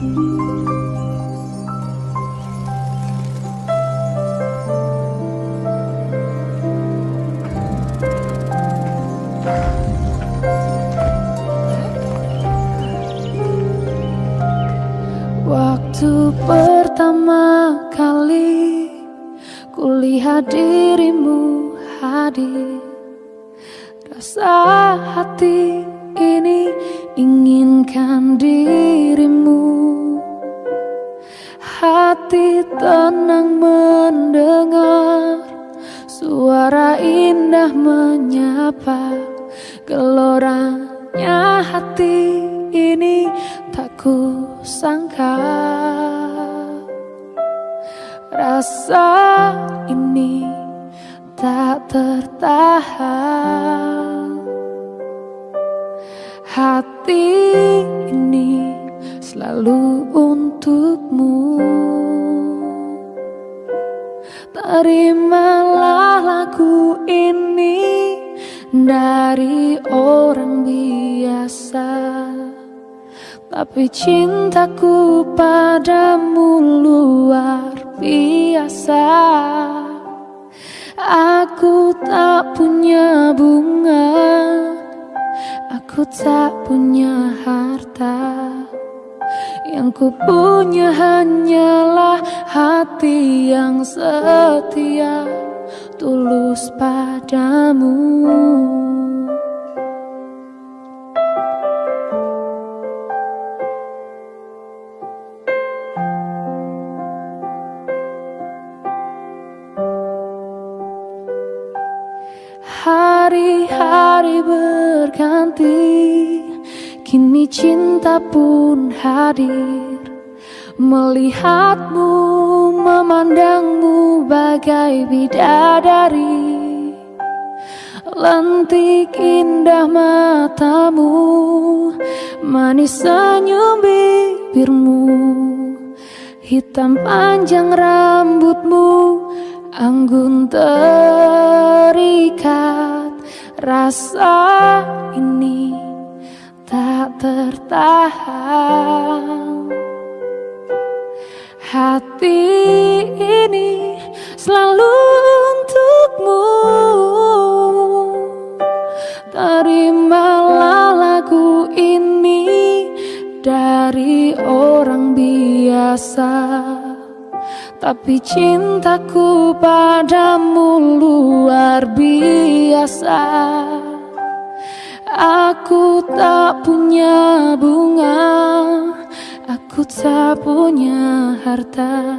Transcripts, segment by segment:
Waktu pertama kali kulihat dirimu hadir Rasa hati ini inginkan dirimu tenang mendengar Suara indah menyapa. Geloranya hati ini tak ku sangka Rasa ini tak tertahan. Hati ini selalu untukmu Terimalah lagu ini dari orang biasa. Tapi cintaku padamu luar biasa. Aku tak punya bunga Aku tak punya harta Yang ku punya hanyalah hati yang setia Tulus padamu. Hari-hari berganti Kini cinta pun hadir. Melihatmu, memandangmu bagai bidadari. Lentik indah matamu Manis senyum bibirmu. Hitam panjang rambutmu Anggun terikat Rasa ini tak tertahan. Hati ini selalu untukmu. Terimalah lagu ini dari orang biasa. Tapi cintaku padamu luar biasa Aku tak punya bunga Aku tak punya harta.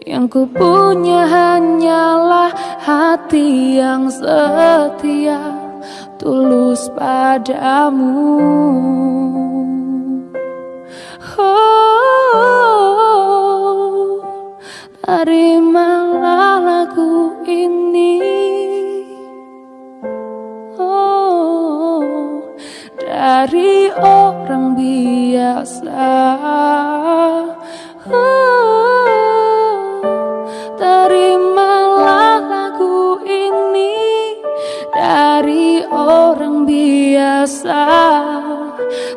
Yang ku punya hanyalah hati yang setia Tulus padamu. Terimalah orang biasa. Oh, Terimalah lagu ini Dari orang biasa.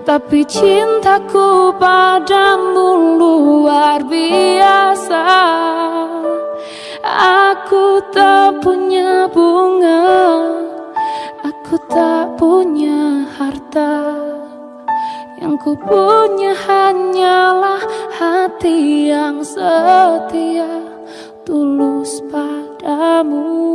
Tapi cintaku padamu luar biasa. Aku tak punya bunga yang setia Tulus padamu